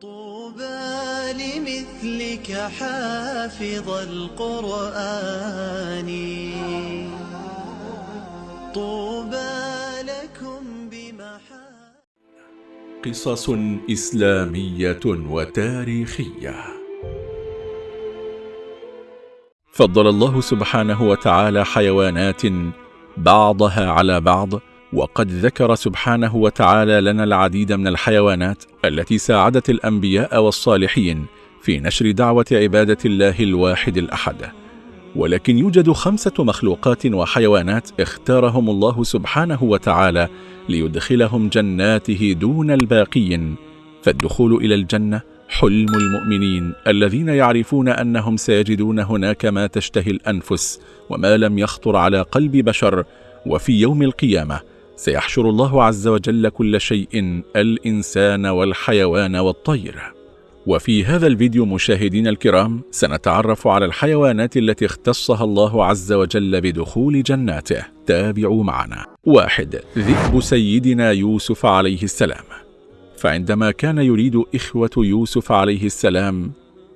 طوبى لمثلك حافظ القرآن. طوبى لكم بمحا قصص إسلامية وتاريخية. فضل الله سبحانه وتعالى حيوانات بعضها على بعض وقد ذكر سبحانه وتعالى لنا العديد من الحيوانات التي ساعدت الأنبياء والصالحين في نشر دعوة عبادة الله الواحد الأحد. ولكن يوجد خمسة مخلوقات وحيوانات اختارهم الله سبحانه وتعالى ليدخلهم جناته دون الباقين فالدخول إلى الجنة حلم المؤمنين الذين يعرفون أنهم سيجدون هناك ما تشتهي الأنفس وما لم يخطر على قلب بشر. وفي يوم القيامة سيحشر الله عز وجل كل شيء الإنسان والحيوان والطير. وفي هذا الفيديو مشاهدين الكرام سنتعرف على الحيوانات التي اختصها الله عز وجل بدخول جناته. تابعوا معنا. واحد ذئب سيدنا يوسف عليه السلام. فعندما كان يريد إخوة يوسف عليه السلام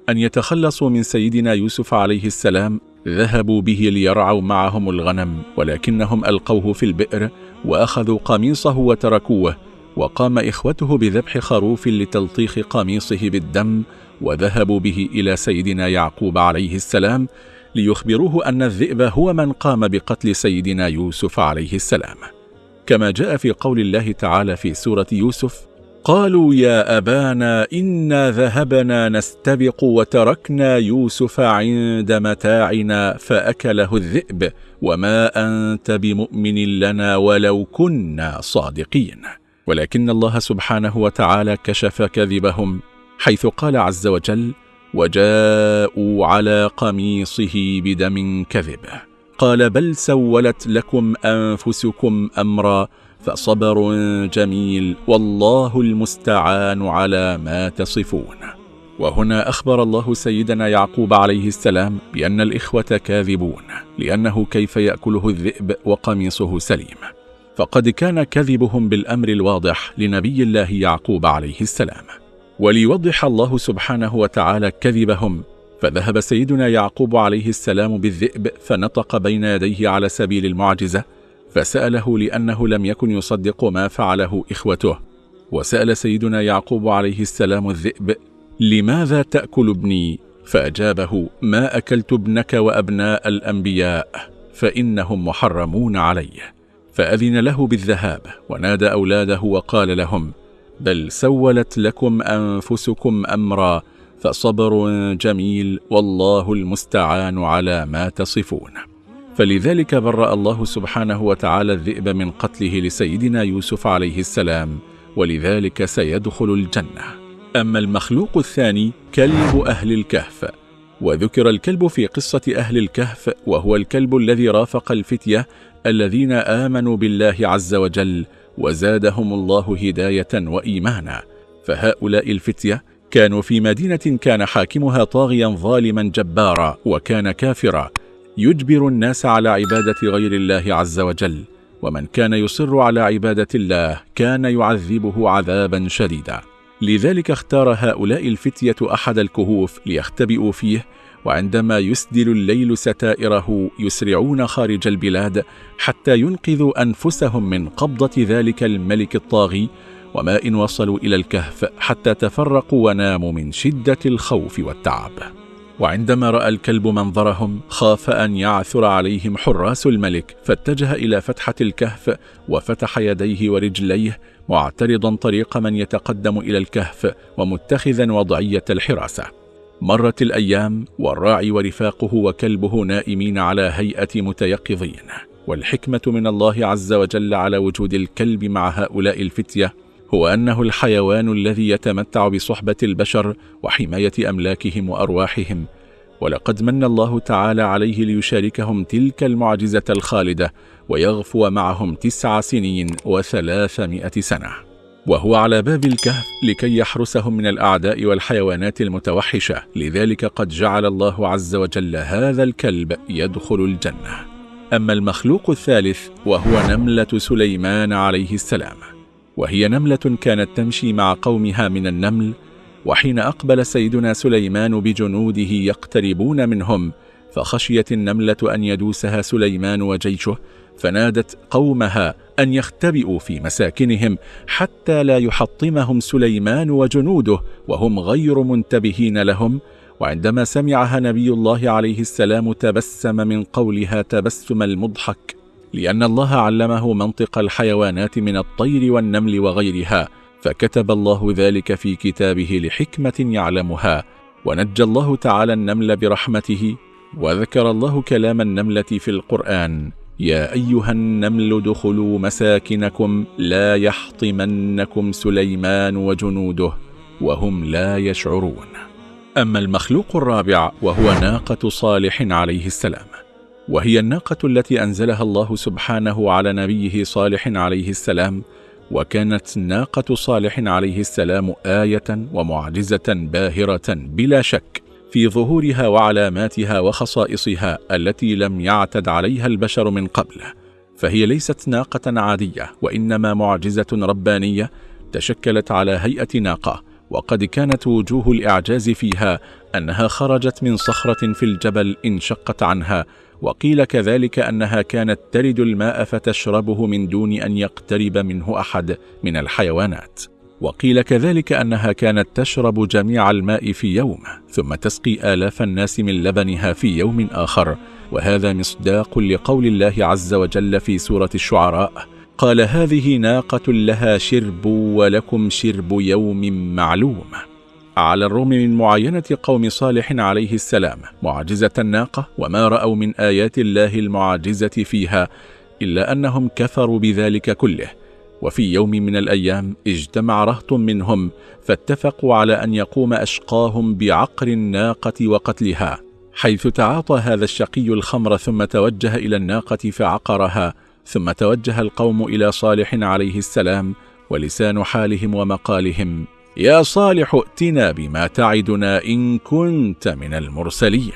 أن يتخلصوا من سيدنا يوسف عليه السلام ذهبوا به ليرعوا معهم الغنم ولكنهم ألقوه في البئر وأخذوا قميصه وتركوه وقام إخوته بذبح خروف لتلطيخ قميصه بالدم وذهبوا به إلى سيدنا يعقوب عليه السلام ليخبروه أن الذئب هو من قام بقتل سيدنا يوسف عليه السلام. كما جاء في قول الله تعالى في سورة يوسف قالوا يا أبانا إنا ذهبنا نستبق وتركنا يوسف عند متاعنا فأكله الذئب وما أنت بمؤمن لنا ولو كنا صادقين. ولكن الله سبحانه وتعالى كشف كذبهم حيث قال عز وجل وجاءوا على قميصه بدم كذب قال بل سولت لكم أنفسكم أمرا فصبر جميل والله المستعان على ما تصفون. وهنا أخبر الله سيدنا يعقوب عليه السلام بأن الإخوة كاذبون لأنه كيف يأكله الذئب وقميصه سليم. فقد كان كذبهم بالأمر الواضح لنبي الله يعقوب عليه السلام. وليوضح الله سبحانه وتعالى كذبهم فذهب سيدنا يعقوب عليه السلام بالذئب فنطق بين يديه على سبيل المعجزة فسأله لأنه لم يكن يصدق ما فعله إخوته. وسأل سيدنا يعقوب عليه السلام الذئب لماذا تأكل ابني؟ فأجابه ما أكلت ابنك وأبناء الأنبياء فإنهم محرمون عليه فأذن له بالذهاب ونادى أولاده وقال لهم بل سولت لكم أنفسكم أمرا فصبر جميل والله المستعان على ما تصفون. فلذلك برأ الله سبحانه وتعالى الذئب من قتله لسيدنا يوسف عليه السلام ولذلك سيدخل الجنة. أما المخلوق الثاني كلب أهل الكهف. وذكر الكلب في قصة أهل الكهف وهو الكلب الذي رافق الفتية الذين آمنوا بالله عز وجل وزادهم الله هداية وإيمانا. فهؤلاء الفتية كانوا في مدينة كان حاكمها طاغيا ظالما جبارا وكان كافرا. يجبر الناس على عبادة غير الله عز وجل ومن كان يصر على عبادة الله كان يعذبه عذابا شديدا. لذلك اختار هؤلاء الفتية أحد الكهوف ليختبئوا فيه وعندما يسدل الليل ستائره يسرعون خارج البلاد حتى ينقذوا أنفسهم من قبضة ذلك الملك الطاغي وما إن وصلوا إلى الكهف حتى تفرقوا وناموا من شدة الخوف والتعب. وعندما رأى الكلب منظرهم خاف أن يعثر عليهم حراس الملك فاتجه إلى فتحة الكهف وفتح يديه ورجليه معترضا طريق من يتقدم إلى الكهف ومتخذا وضعية الحراسة. مرت الأيام والراعي ورفاقه وكلبه نائمين على هيئة متيقظين. والحكمة من الله عز وجل على وجود الكلب مع هؤلاء الفتية هو أنه الحيوان الذي يتمتع بصحبة البشر وحماية أملاكهم وأرواحهم. ولقد من الله تعالى عليه ليشاركهم تلك المعجزة الخالدة ويغفو معهم تسع سنين وثلاثمائة سنة. وهو على باب الكهف لكي يحرسهم من الأعداء والحيوانات المتوحشة. لذلك قد جعل الله عز وجل هذا الكلب يدخل الجنة. أما المخلوق الثالث وهو نملة سليمان عليه السلام. وهي نملة كانت تمشي مع قومها من النمل وحين أقبل سيدنا سليمان بجنوده يقتربون منهم فخشيت النملة أن يدوسها سليمان وجيشه فنادت قومها أن يختبئوا في مساكنهم حتى لا يحطمهم سليمان وجنوده وهم غير منتبهين لهم وعندما سمعها نبي الله عليه السلام تبسم من قولها تبسم المضحك لأن الله علمه منطق الحيوانات من الطير والنمل وغيرها فكتب الله ذلك في كتابه لحكمة يعلمها. ونجى الله تعالى النمل برحمته وذكر الله كلام النملة في القرآن يا أيها النمل دخلوا مساكنكم لا يحطمنكم سليمان وجنوده وهم لا يشعرون. أما المخلوق الرابع وهو ناقة صالح عليه السلام. وهي الناقة التي أنزلها الله سبحانه على نبيه صالح عليه السلام وكانت ناقة صالح عليه السلام آية ومعجزة باهرة بلا شك في ظهورها وعلاماتها وخصائصها التي لم يعتد عليها البشر من قبل. فهي ليست ناقة عادية وإنما معجزة ربانية تشكلت على هيئة ناقة وقد كانت وجوه الإعجاز فيها أنها خرجت من صخرة في الجبل انشقت عنها وقيل كذلك أنها كانت ترد الماء فتشربه من دون أن يقترب منه أحد من الحيوانات. وقيل كذلك أنها كانت تشرب جميع الماء في يوم ثم تسقي آلاف الناس من لبنها في يوم آخر. وهذا مصداق لقول الله عز وجل في سورة الشعراء قال هذه ناقة لها شرب ولكم شرب يوم معلوم. على الرغم من معاينة قوم صالح عليه السلام معجزة الناقة وما رأوا من آيات الله المعجزة فيها إلا أنهم كفروا بذلك كله. وفي يوم من الأيام اجتمع رهط منهم فاتفقوا على أن يقوم أشقاهم بعقر الناقة وقتلها حيث تعاطى هذا الشقي الخمر ثم توجه إلى الناقة فعقرها ثم توجه القوم إلى صالح عليه السلام ولسان حالهم ومقالهم. يا صالح ائتنا بما تعدنا إن كنت من المرسلين.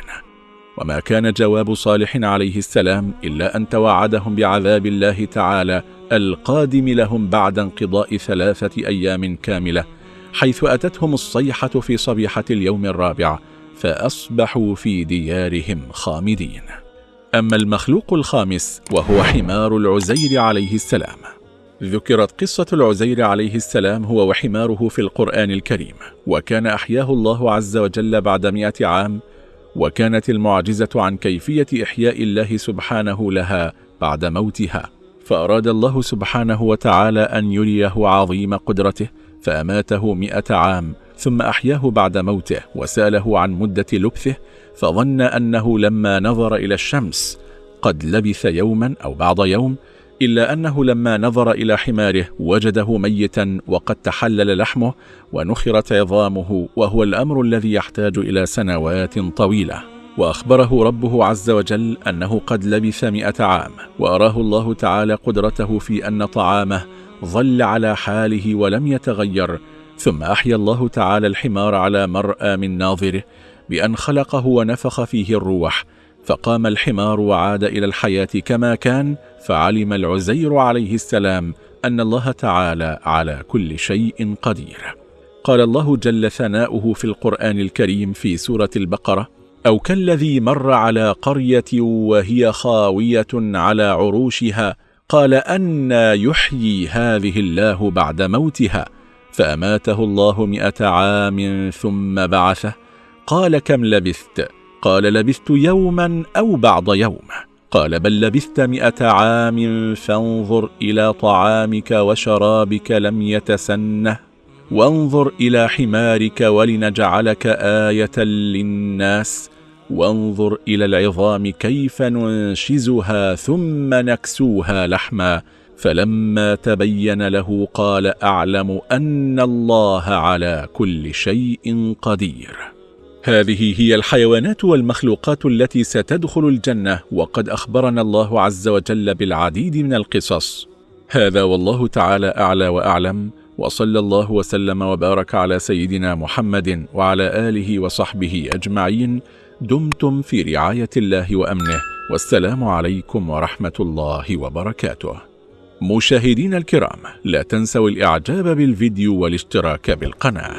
وما كان جواب صالح عليه السلام إلا أن توعدهم بعذاب الله تعالى القادم لهم بعد انقضاء ثلاثة أيام كاملة حيث أتتهم الصيحة في صبيحة اليوم الرابع فأصبحوا في ديارهم خامدين. أما المخلوق الخامس وهو حمار العزير عليه السلام. ذكرت قصة العزير عليه السلام هو وحماره في القرآن الكريم وكان أحياه الله عز وجل بعد مئة عام وكانت المعجزة عن كيفية إحياء الله سبحانه لها بعد موتها. فأراد الله سبحانه وتعالى أن يريه عظيم قدرته فأماته مئة عام ثم أحياه بعد موته وسأله عن مدة لبثه فظن أنه لما نظر إلى الشمس قد لبث يوما أو بعض يوم إلا أنه لما نظر إلى حماره وجده ميتا وقد تحلل لحمه ونخرت عظامه وهو الأمر الذي يحتاج إلى سنوات طويلة. وأخبره ربه عز وجل أنه قد لبث مئة عام وأراه الله تعالى قدرته في أن طعامه ظل على حاله ولم يتغير ثم أحيا الله تعالى الحمار على مرأى من ناظره بأن خلقه ونفخ فيه الروح فقام الحمار وعاد إلى الحياة كما كان فعلم العزير عليه السلام أن الله تعالى على كل شيء قدير. قال الله جل ثناؤه في القرآن الكريم في سورة البقرة أو كالذي مر على قرية وهي خاوية على عروشها قال أن يحيي هذه الله بعد موتها فأماته الله مئة عام ثم بعثه قال كم لبثت؟ قال لبثت يوما أو بعض يوم. قال بل لبثت مئة عام فانظر إلى طعامك وشرابك لم يتسنه وانظر إلى حمارك ولنجعلك آية للناس وانظر إلى العظام كيف ننشزها ثم نكسوها لحما. فلما تبين له قال أعلم أن الله على كل شيء قدير. هذه هي الحيوانات والمخلوقات التي ستدخل الجنة وقد أخبرنا الله عز وجل بالعديد من القصص. هذا والله تعالى أعلى وأعلم وصلى الله وسلم وبارك على سيدنا محمد وعلى آله وصحبه أجمعين. دمتم في رعاية الله وأمنه والسلام عليكم ورحمة الله وبركاته. مشاهدين الكرام لا تنسوا الإعجاب بالفيديو والاشتراك بالقناة.